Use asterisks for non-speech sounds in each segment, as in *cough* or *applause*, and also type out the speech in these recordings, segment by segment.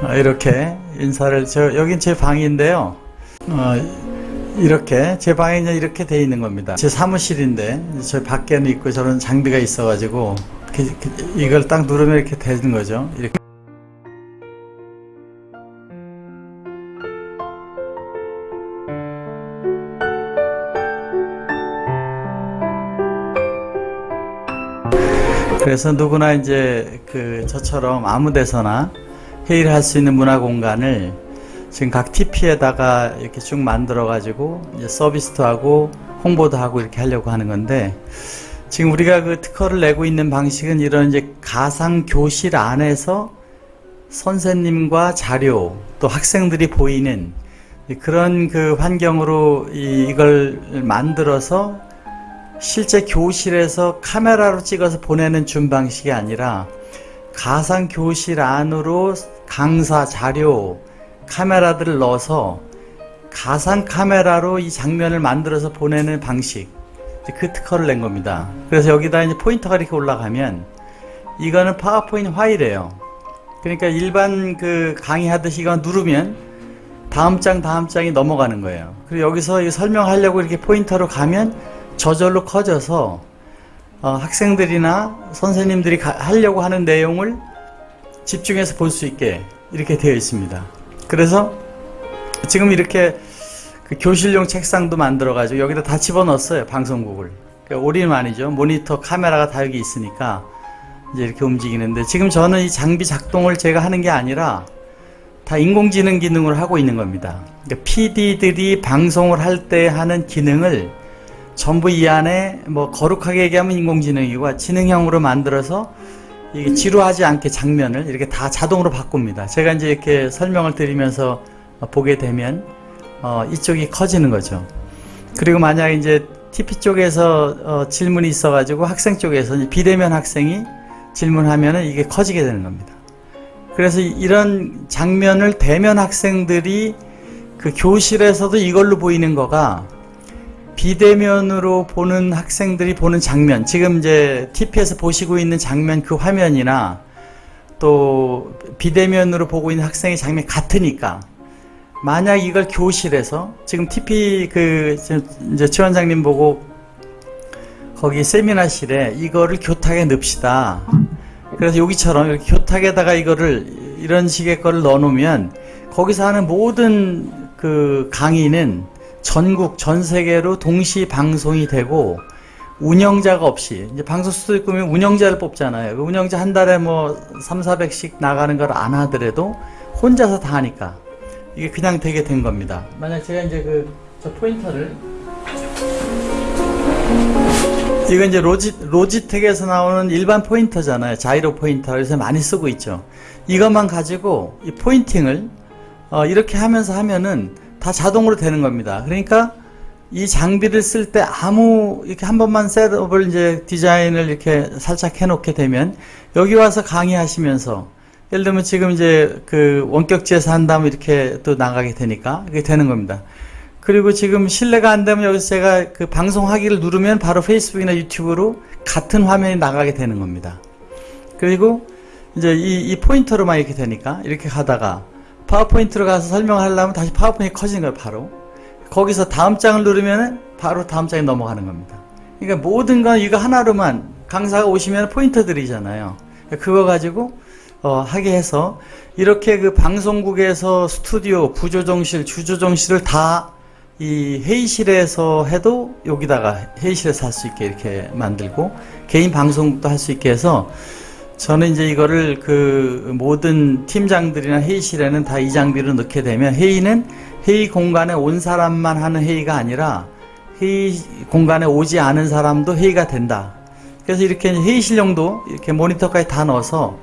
어, 이렇게 인사를 저 여긴 제 방인데요. 어, 이렇게 제 방에 이렇게 돼 있는 겁니다. 제 사무실인데 저 밖에는 있고 저런 장비가 있어 가지고 이렇게, 이렇게 이걸 딱 누르면 이렇게 되는 거죠. 이렇게. 그래서 누구나 이제 그 저처럼 아무 데서나 회의를 할 수 있는 문화 공간을 지금 각 TP에다가 이렇게 쭉 만들어 가지고 서비스도 하고 홍보도 하고 이렇게 하려고 하는 건데 지금 우리가 그 특허를 내고 있는 방식은 이런 이제 가상 교실 안에서 선생님과 자료 또 학생들이 보이는 그런 그 환경으로 이걸 만들어서 실제 교실에서 카메라로 찍어서 보내는 준 방식이 아니라 가상 교실 안으로 강사 자료 카메라들을 넣어서 가상 카메라로 이 장면을 만들어서 보내는 방식 그 특허를 낸 겁니다. 그래서 여기다 이제 포인터가 이렇게 올라가면 이거는 파워포인트 파일이에요. 그러니까 일반 그 강의하듯이 이거 누르면 다음 장 다음 장이 넘어가는 거예요. 그리고 여기서 설명하려고 이렇게 포인터로 가면 저절로 커져서 어, 학생들이나 선생님들이 가, 하려고 하는 내용을 집중해서 볼 수 있게 이렇게 되어 있습니다. 그래서 지금 이렇게 그 교실용 책상도 만들어 가지고 여기다 다 집어넣었어요 방송국을. 그러니까 올인 아니죠? 모니터 카메라가 다 여기 있으니까 이제 이렇게 움직이는데 지금 저는 이 장비 작동을 제가 하는 게 아니라 다 인공지능 기능을 하고 있는 겁니다. 그러니까 PD들이 방송을 할 때 하는 기능을 전부 이 안에 뭐 거룩하게 얘기하면 인공지능이고 지능형으로 만들어서 이게 지루하지 않게 장면을 이렇게 다 자동으로 바꿉니다. 제가 이제 이렇게 설명을 드리면서 보게 되면 어, 이쪽이 커지는 거죠. 그리고 만약 이제 TP 쪽에서 어, 질문이 있어가지고 학생 쪽에서 비대면 학생이 질문하면은 이게 커지게 되는 겁니다. 그래서 이런 장면을 대면 학생들이 그 교실에서도 이걸로 보이는 거가 비대면으로 보는 학생들이 보는 장면, 지금 이제 TP에서 보시고 있는 장면 그 화면이나 또 비대면으로 보고 있는 학생의 장면이 같으니까 만약 이걸 교실에서 지금 TP 그 이제 최 원장님 보고 거기 세미나실에 이거를 교탁에 넣읍시다. 그래서 여기처럼 이렇게 교탁에다가 이거를 이런 식의 거를 넣어 놓으면 거기서 하는 모든 그 강의는 전국 전 세계로 동시 방송이 되고 운영자가 없이 이제 방송 꾸면 운영자를 뽑잖아요. 그 운영자 한 달에 뭐 3, 400씩 나가는 걸 안 하더라도 혼자서 다 하니까 이게 그냥 되게 된 겁니다. 만약 제가 이제 그 저 포인터를 이거 이제 로지, 로지텍에서 나오는 일반 포인터잖아요. 자이로 포인터. 그래서 많이 쓰고 있죠. 이것만 가지고 이 포인팅을 어, 이렇게 하면서 하면은 다 자동으로 되는 겁니다. 그러니까 이 장비를 쓸 때 아무 이렇게 한 번만 셋업을 이제 디자인을 이렇게 살짝 해놓게 되면 여기 와서 강의하시면서 예를 들면 지금 이제 그 원격지에서 한다면 이렇게 또 나가게 되니까 이게 되는 겁니다. 그리고 지금 실내가 안 되면 여기서 제가 그 방송하기를 누르면 바로 페이스북이나 유튜브로 같은 화면이 나가게 되는 겁니다. 그리고 이제 이, 이 포인터로만 이렇게 되니까 이렇게 가다가 PowerPoint로 가서 설명하려면 다시 파워포인트 커지는 거예요, 바로. 거기서 다음 장을 누르면 바로 다음 장에 넘어가는 겁니다. 그러니까 모든 건 이거 하나로만 강사가 오시면 포인터들이잖아요. 그거 가지고 어, 하게 해서 이렇게 그 방송국에서 스튜디오, 부조정실, 주조정실을 다 이 회의실에서 해도 여기다가 회의실에서 할 수 있게 이렇게 만들고 개인 방송국도 할 수 있게 해서 저는 이제 이거를 그 모든 팀장들이나 회의실에는 다 이 장비를 넣게 되면 회의는 회의 공간에 온 사람만 하는 회의가 아니라 회의 공간에 오지 않은 사람도 회의가 된다. 그래서 이렇게 회의실용도 이렇게 모니터까지 다 넣어서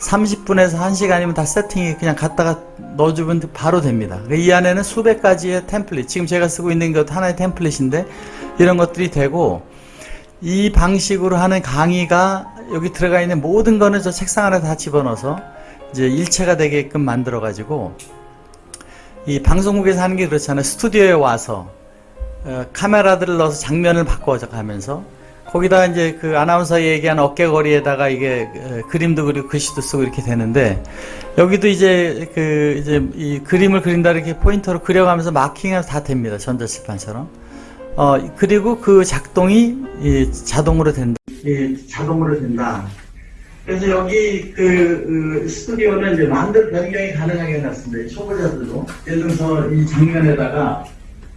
30분에서 1시간이면 다 세팅이 그냥 갖다가 넣어주면 바로 됩니다. 이 안에는 수백 가지의 템플릿, 지금 제가 쓰고 있는 것 하나의 템플릿인데 이런 것들이 되고 이 방식으로 하는 강의가 여기 들어가 있는 모든 거는 저 책상 안에 다 집어넣어서 이제 일체가 되게끔 만들어 가지고 이 방송국에서 하는 게 그렇잖아요. 스튜디오에 와서 어, 카메라들을 넣어서 장면을 바꿔 가면서 거기다 이제 그 아나운서 얘기한 어깨거리에다가 이게 어, 그림도 그리고 글씨도 쓰고 이렇게 되는데 여기도 이제 그 이제 이 그림을 그린다 이렇게 포인터로 그려가면서 마킹해서 다 됩니다. 전자칠판처럼. 어 그리고 그 작동이 이 자동으로 된다 이 자동으로 된다. 그래서 여기 그, 그 스튜디오는 이제 마음대로 변경이 가능하게 해놨습니다. 이 초보자들도. 예를 들어서 이 장면에다가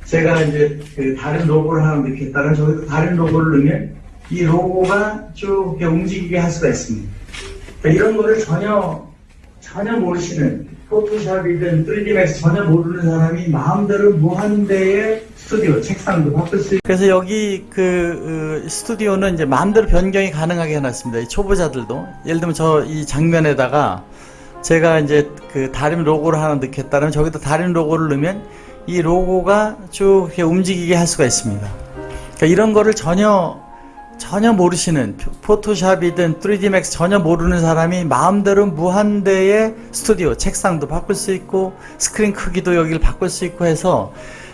제가 이제 그 다른 로고를 하나 넣겠다면 저기서 다른 로고를 넣으면 이 로고가 쭉 움직이게 할 수가 있습니다. 그러니까 이런 거를 전혀 전혀 모르시는 포토샵이든 3D 맥스 전혀 모르는 사람이 마음대로 무한대의 스튜디오 책상도 바꿀 수 그래서 여기 그 어, 스튜디오는 이제 마음대로 변경이 가능하게 해놨습니다. 이 초보자들도 예를 들면 저 이 장면에다가 제가 이제 그 다른 로고를 하나 넣겠다면 저기다 다른 로고를 넣으면 이 로고가 쭉 이렇게 움직이게 할 수가 있습니다. 그러니까 이런 거를 전혀 전혀 모르시는 포토샵이든 3D 맥스 전혀 모르는 사람이 마음대로 무한대의 스튜디오 책상도 바꿀 수 있고 스크린 크기도 여기를 바꿀 수 있고 해서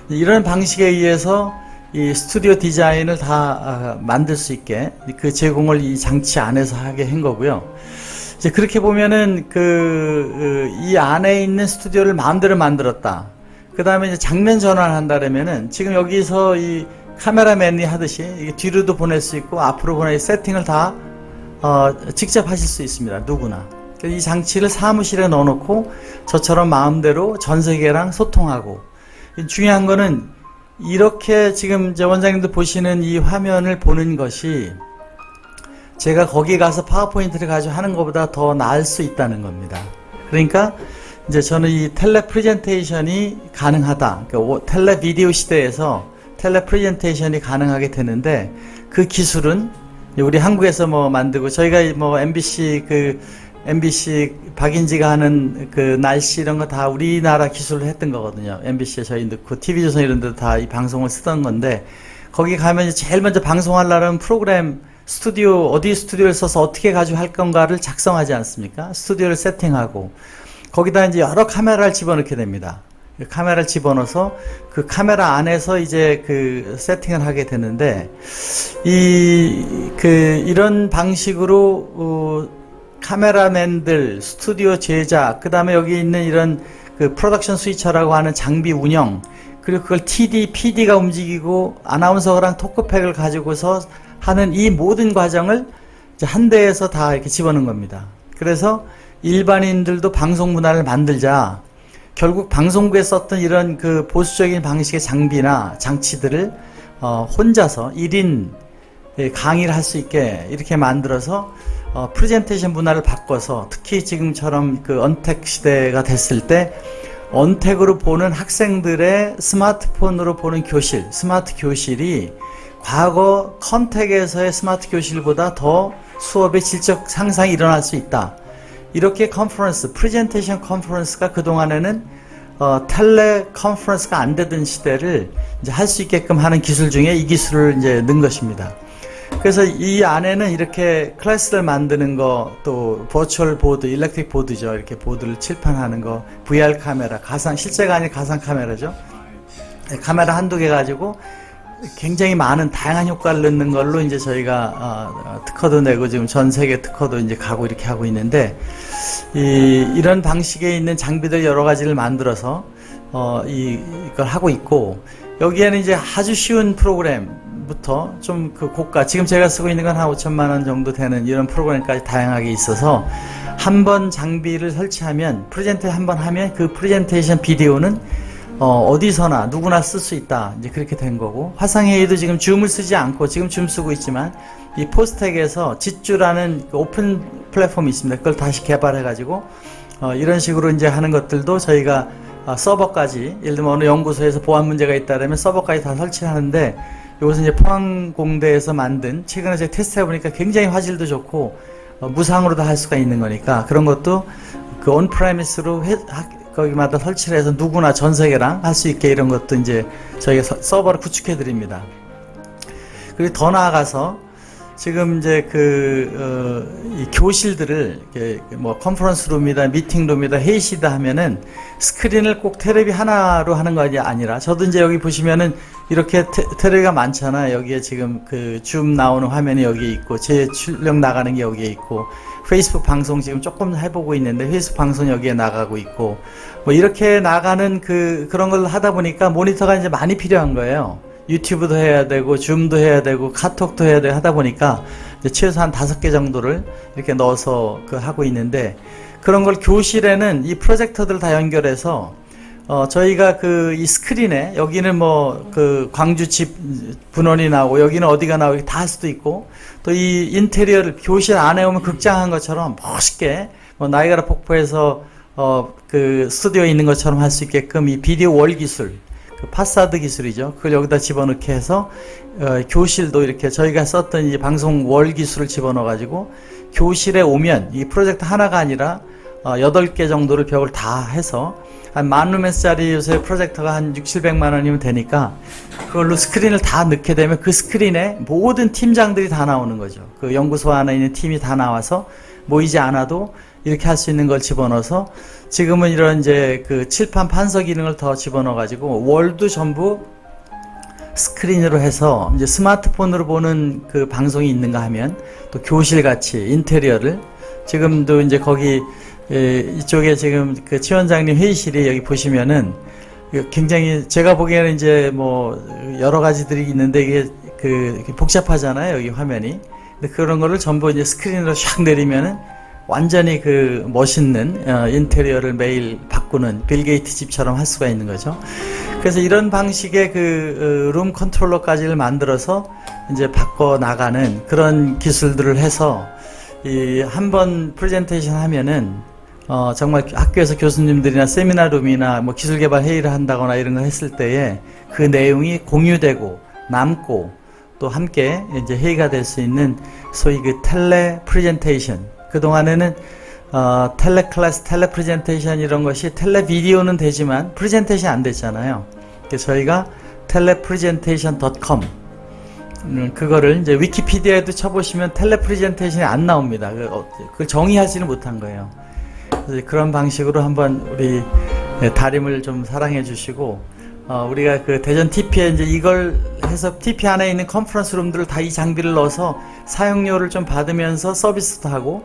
이런 방식에 의해서 이 스튜디오 디자인을 다 아, 만들 수 있게 그 제공을 이 장치 안에서 하게 한 거고요. 이제 그렇게 보면은 그 이 안에 있는 스튜디오를 마음대로 만들었다. 그 다음에 이제 장면 전환을 한다면은 지금 여기서 이 카메라맨이 하듯이 뒤로도 보낼 수 있고 앞으로 보낼 세팅을 다 어, 직접 하실 수 있습니다. 누구나. 이 장치를 사무실에 넣어놓고 저처럼 마음대로 전 세계랑 소통하고 중요한 거는 이렇게 지금 이제 원장님들 보시는 이 화면을 보는 것이 제가 거기 가서 파워포인트를 가지고 하는 것보다 더 나을 수 있다는 겁니다. 그러니까 이제 저는 이 텔레 프레젠테이션이 가능하다. 그러니까 텔레 비디오 시대에서 텔레 프레젠테이션이 가능하게 되는데 그 기술은 우리 한국에서 뭐 만들고 저희가 뭐 MBC 그 MBC 박인지가 하는 그 날씨 이런 거 다 우리나라 기술로 했던 거거든요. MBC에 저희 넣고 TV조선 이런 데도 다 이 방송을 쓰던 건데 거기 가면 제일 먼저 방송하려면 프로그램 스튜디오 어디 스튜디오를 써서 어떻게 가지고 할 건가를 작성하지 않습니까? 스튜디오를 세팅하고 거기다 이제 여러 카메라를 집어넣게 됩니다. 그 카메라를 집어넣어서 그 카메라 안에서 이제 그 세팅을 하게 되는데 이 그 이런 방식으로 어 카메라맨들, 스튜디오 제작, 그 다음에 여기 있는 이런 그 프로덕션 스위처라고 하는 장비 운영, 그리고 그걸 TD, PD가 움직이고 아나운서랑 토크팩을 가지고서 하는 이 모든 과정을 한 대에서 다 이렇게 집어넣은 겁니다. 그래서 일반인들도 방송 문화를 만들자. 결국 방송국에 썼던 이런 그 보수적인 방식의 장비나 장치들을 어 혼자서 1인 강의를 할 수 있게 이렇게 만들어서 어 프레젠테이션 문화를 바꿔서 특히 지금처럼 그 언택 시대가 됐을 때 untact로 보는 학생들의 스마트폰으로 보는 교실, 스마트 교실이 과거 contact에서의 스마트 교실보다 더 수업의 질적 향상이 일어날 수 있다. 이렇게 컨퍼런스, 프레젠테이션 컨퍼런스가 그동안에는 어, teleconference가 안 되던 시대를 이제 할 수 있게끔 하는 기술 중에 이 기술을 이제 넣은 것입니다. 그래서 이 안에는 이렇게 클래스를 만드는 거, 또 virtual board, electric board죠. 이렇게 보드를 칠판하는 거, VR 카메라, 가상, 실제가 아닌 가상 카메라죠. 카메라 한두 개 가지고 굉장히 많은 다양한 효과를 넣는 걸로 이제 저희가 어, 특허도 내고 지금 전 세계 특허도 이제 가고 이렇게 하고 있는데 이, 이런 방식에 있는 장비들 여러 가지를 만들어서 어, 이, 이걸 하고 있고 여기에는 이제 아주 쉬운 프로그램부터 좀 그 고가 지금 제가 쓰고 있는 건 한 5천만 원 정도 되는 이런 프로그램까지 다양하게 있어서 한 번 장비를 설치하면 프레젠테 한 번 하면 그 프레젠테이션 비디오는 어디서나 누구나 쓸 수 있다. 이제 그렇게 된 거고 화상회의도 지금 Zoom을 쓰지 않고 지금 줌 쓰고 있지만 이 포스텍에서 Jitsi라는 그 오픈 플랫폼이 있습니다. 그걸 다시 개발해 가지고 어, 이런 식으로 이제 하는 것들도 저희가 어, 서버까지 예를 들면 어느 연구소에서 보안 문제가 있다면 서버까지 다 설치하는데 이것은 이제 포항공대에서 만든 최근에 제가 테스트해 보니까 굉장히 화질도 좋고 어, 무상으로도 할 수가 있는 거니까 그런 것도 그 온프라미스로 거기마다 설치를 해서 누구나 전 세계랑 할 수 있게 이런 것도 이제 저희가 서버를 구축해 드립니다. 그리고 더 나아가서 지금 이제 그, 어, 이 교실들을, 뭐 컨퍼런스 룸이다, 미팅 룸이다, 회의시다 하면은 스크린을 꼭 테레비 하나로 하는 거 아니라 저도 이제 여기 보시면은 이렇게 테, 테레비가 많잖아. 여기에 지금 그 줌 나오는 화면이 여기 있고 제 출력 나가는 게 여기에 있고 페이스북 방송 지금 조금 해보고 있는데 페이스북 방송 여기에 나가고 있고 뭐 이렇게 나가는 그 그런 걸 하다 보니까 모니터가 이제 많이 필요한 거예요. 유튜브도 해야 되고 줌도 해야 되고 카톡도 해야 되고 하다 보니까 이제 최소 한 다섯 개 정도를 이렇게 넣어서 그 하고 있는데 그런 걸 교실에는 이 프로젝터들 다 연결해서 어 저희가 그 이 스크린에 여기는 뭐 그 광주 집 분원이 나오고 여기는 어디가 나오고 다 할 수도 있고 또 이 인테리어를 교실 안에 오면 극장한 것처럼 멋있게 뭐 나이가라 폭포에서 어 그 스튜디오에 있는 것처럼 할 수 있게끔 이 비디오 월 기술 그 파사드 기술이죠. 그걸 여기다 집어넣게 해서 어, 교실도 이렇게 저희가 썼던 이 방송 월 기술을 집어넣어 가지고 교실에 오면 이 프로젝트 하나가 아니라 어, 8개 정도를 벽을 다 해서 한 만 루멘짜리 요새 프로젝터가 한 6, 700만 원이면 되니까 그걸로 스크린을 다 넣게 되면 그 스크린에 모든 팀장들이 다 나오는 거죠. 그 연구소 안에 있는 팀이 다 나와서 모이지 않아도 이렇게 할 수 있는 걸 집어넣어서 지금은 이런 이제 그 칠판 판서 기능을 더 집어넣어 가지고 월도 전부 스크린으로 해서 이제 스마트폰으로 보는 그 방송이 있는가 하면 또 교실 같이 인테리어를. 지금도 이제 거기 에, 이쪽에 지금 그 치원장님 회의실이 여기 보시면은 그 굉장히 제가 보기에는 이제 뭐 여러 가지들이 있는데 이게 그 복잡하잖아요 여기 화면이. 근데 그런 거를 전부 이제 스크린으로 샥 내리면은 완전히 그 멋있는 어, 인테리어를 매일 바꾸는 빌 게이트 집처럼 할 수가 있는 거죠. 그래서 이런 방식의 그 room controller까지를 만들어서 이제 바꿔 나가는 그런 기술들을 해서 이 한 번 프레젠테이션 하면은 어 정말 학교에서 교수님들이나 세미나 룸이나 뭐 기술 개발 회의를 한다거나 이런 거 했을 때에 그 내용이 공유되고 남고 또 함께 이제 회의가 될 수 있는 소위 그 tele presentation 그동안에는 어, teleclass, telepresentation 이런 것이 tele video는 되지만 프레젠테이션 안 됐잖아요. 그래서 저희가 telepresentation.com 음, 그거를 이제 Wikipedia에도 쳐보시면 telepresentation이 안 나옵니다. 그, 어, 정의하지는 못한 거예요. 그런 방식으로 한번 우리 네, 다림을 좀 사랑해 주시고 어, 우리가 그 대전 TP에 이제 이걸 해서 TP 안에 있는 컨퍼런스 룸들을 다 이 장비를 넣어서 사용료를 좀 받으면서 서비스도 하고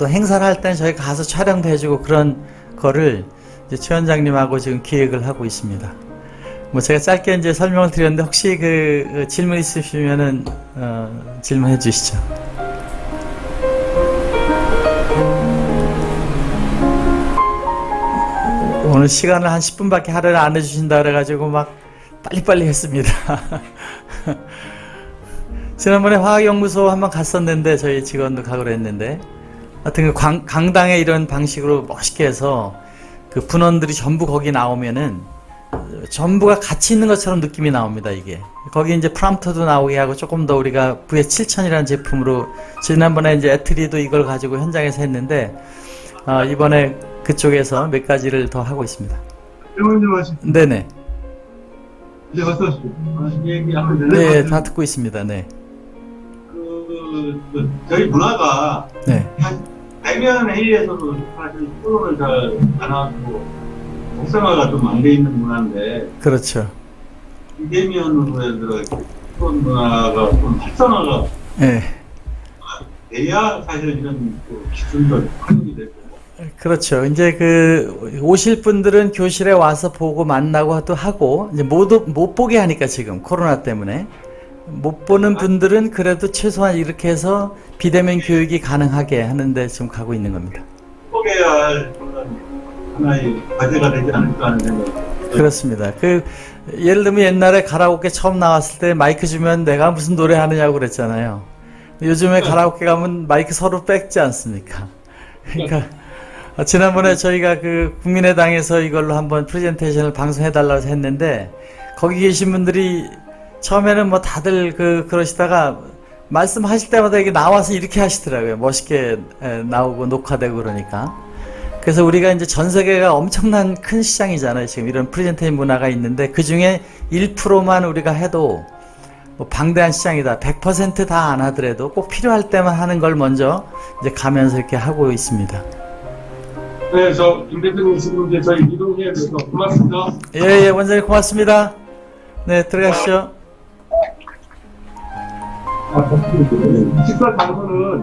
또 행사를 할 때는 저희가 가서 촬영도 해주고 그런 거를 이제 최 원장님하고 지금 기획을 하고 있습니다. 뭐 제가 짧게 이제 설명을 드렸는데 혹시 그, 그 질문 있으시면은 어, 질문해 주시죠. 오늘 시간을 한 10분밖에 할애를 안 해주신다 그래가지고 막 빨리빨리 했습니다. *laughs* 지난번에 화학연구소 한번 갔었는데 저희 직원도 가기로 했는데 하여튼 그 강, 강당에 이런 방식으로 멋있게 해서 그 분원들이 전부 거기 나오면은 전부가 같이 있는 것처럼 느낌이 나옵니다 이게 거기 이제 프람프터도 나오게 하고 조금 더 우리가 VS7000이라는 제품으로 지난번에 이제 애트리도 이걸 가지고 현장에서 했는데 어, 이번에 그쪽에서 몇 가지를 더 하고 있습니다. 하시. 네네. 얘기하면 네, 다 듣고 있습니다. 네. 그, 그 저희 문화가 네. 대면 회의에서도 사실 토론을 잘 안 하고 복상화가 좀 안 돼 있는 문화인데 그렇죠. 비대면으로 이렇게 토론 문화가 좀 활성화가 네. 돼야 사실 이런 그 기술도 활용이 되고 그렇죠. 이제 그 오실 분들은 교실에 와서 보고 만나고 또 하고 이제 못, 못 보게 하니까 지금 코로나 때문에 못 보는 분들은 그래도 최소한 이렇게 해서 비대면 교육이 가능하게 하는데 지금 가고 있는 겁니다. 포개야 할 그런 하나의 과제가 되지 않을까 하는 생각. 그렇습니다. 그 예를 들면 옛날에 가라오케 처음 나왔을 때 마이크 주면 내가 무슨 노래 하느냐고 그랬잖아요. 요즘에 가라오케 가면 마이크 서로 뺏지 않습니까? 그러니까 어, 지난번에 저희가 그 국민의당에서 이걸로 한번 프레젠테이션을 방송해달라고 했는데 거기 계신 분들이 처음에는 뭐 다들 그 그러시다가 말씀하실 때마다 이게 나와서 이렇게 하시더라고요. 멋있게 에, 나오고 녹화되고 그러니까. 그래서 우리가 이제 전 세계가 엄청난 큰 시장이잖아요. 지금 이런 프레젠테이션 문화가 있는데 그 중에 1%만 우리가 해도 뭐 방대한 시장이다. 100%다 안 하더라도 꼭 필요할 때만 하는 걸 먼저 이제 가면서 이렇게 하고 있습니다. 네, 저, 김 대표님 지금 이제 저희 이동해야 돼서 고맙습니다. 예, 예, 원장님 고맙습니다. 네, 들어가시죠. 아, 식사 장소는